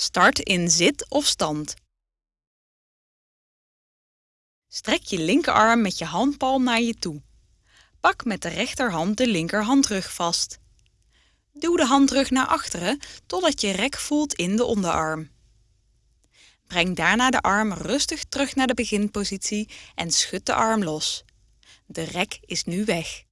Start in zit of stand. Strek je linkerarm met je handpalm naar je toe. Pak met de rechterhand de linkerhandrug vast. Duw de handrug naar achteren totdat je rek voelt in de onderarm. Breng daarna de arm rustig terug naar de beginpositie en schud de arm los. De rek is nu weg.